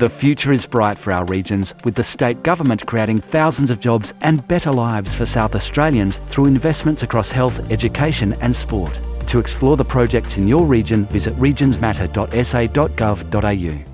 The future is bright for our regions, with the state government creating thousands of jobs and better lives for South Australians through investments across health, education and sport. To explore the projects in your region, visit regionsmatter.sa.gov.au.